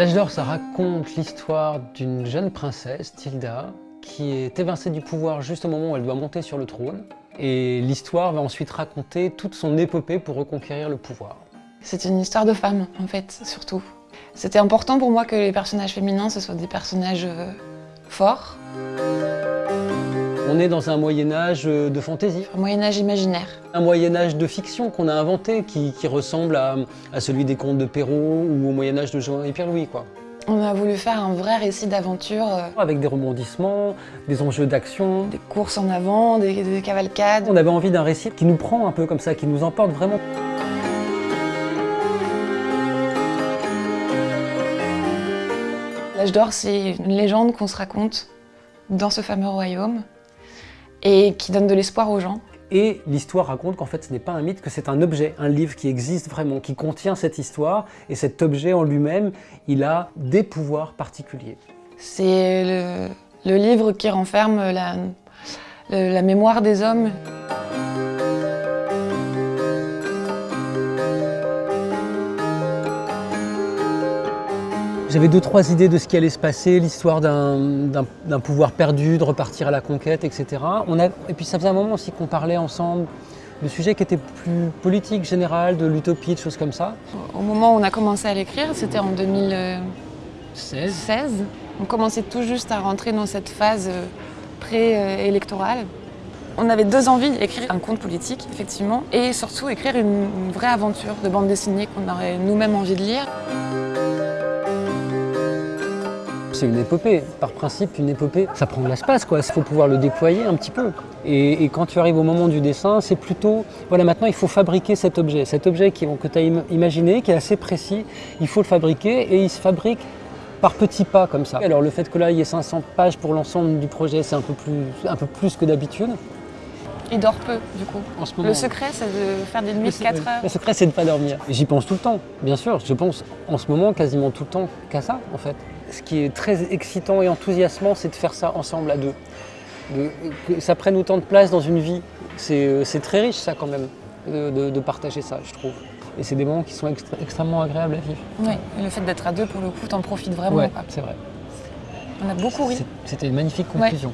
L'âge d'or, ça raconte l'histoire d'une jeune princesse, Tilda, qui est évincée du pouvoir juste au moment où elle doit monter sur le trône. Et l'histoire va ensuite raconter toute son épopée pour reconquérir le pouvoir. C'est une histoire de femme, en fait, surtout. C'était important pour moi que les personnages féminins, ce soient des personnages euh, forts. On est dans un Moyen-Âge euh, de fantaisie. Un Moyen-Âge imaginaire. Un Moyen-Âge de fiction qu'on a inventé, qui, ressemble à, celui des contes de Perrault ou au Moyen-Âge de Jean et Pierre-Louis. quoi. On a voulu faire un vrai récit d'aventure. Euh, Avec des rebondissements, des enjeux d'action. Des courses en avant, des, des cavalcades. On avait envie d'un récit qui nous prend un peu comme ça, qui nous emporte vraiment. L'âge d'or, c'est une légende qu'on se raconte dans ce fameux royaume et qui donne de l'espoir aux gens. Et l'histoire raconte qu'en fait ce n'est pas un mythe, que c'est un objet, un livre qui existe vraiment, qui contient cette histoire, et cet objet en lui-même, il a des pouvoirs particuliers. C'est le, livre qui renferme la, la mémoire des hommes. J'avais deux, trois idées de ce qui allait se passer, l'histoire d'un pouvoir perdu, de repartir à la conquête, etc. On a, et puis ça faisait un moment aussi qu'on parlait ensemble de sujets qui étaient plus politiques, général, de l'utopie, de choses comme ça. Au moment où on a commencé à l'écrire, c'était en 2016. On commençait tout juste à rentrer dans cette phase euh, pré-électorale. On avait deux envies, écrire un conte politique, effectivement, et surtout écrire une vraie aventure de bande dessinée qu'on aurait nous-mêmes envie de lire c'est une épopée. Par principe, une épopée, ça prend de l'espace, quoi. Il faut pouvoir le déployer un petit peu. Et, quand tu arrives au moment du dessin, c'est plutôt, voilà, maintenant il faut fabriquer cet objet. Cet objet qui, que tu as imaginé, qui est assez précis, il faut le fabriquer et il se fabrique par petits pas comme ça. Alors le fait que là il y ait 500 pages pour l'ensemble du projet, c'est un, peu plus, un peu plus que d'habitude. Il dort peu, du coup. En ce moment, le secret, c'est de faire des nuits de 4 heures. Le secret, c'est de ne pas dormir. J'y pense tout le temps, bien sûr. Je pense en ce moment quasiment tout le temps qu'à ça, en fait ce qui est très excitant et enthousiasmant, c'est de faire ça ensemble à deux. que ça prenne autant de place dans une vie, c'est euh, très riche ça quand même, de, partager ça, je trouve. Et c'est des moments qui sont extrêmement agréables à vivre. Oui, et le fait d'être à deux, pour le coup, t'en profites vraiment. C'est vrai. On a beaucoup ri. C'était une magnifique conclusion.